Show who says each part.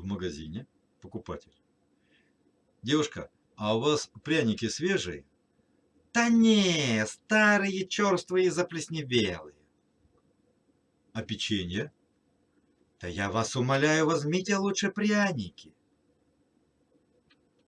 Speaker 1: в магазине покупатель. Девушка, а у вас пряники свежие?
Speaker 2: Да не, старые, черствые заплесневелые.
Speaker 1: А печенье?
Speaker 2: Да я вас умоляю, возьмите лучше пряники.